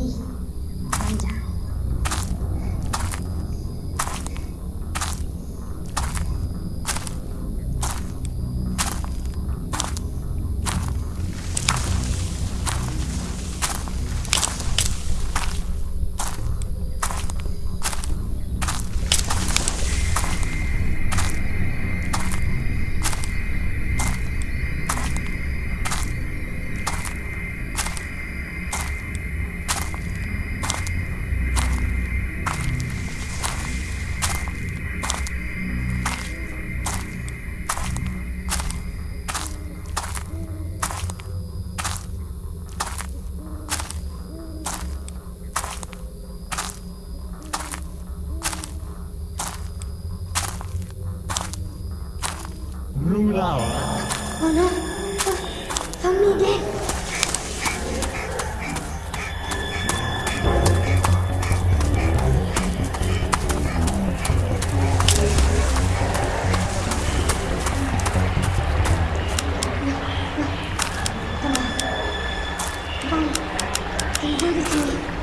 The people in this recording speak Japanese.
people Ruler. Oh no. Fammi dentro. そうですね。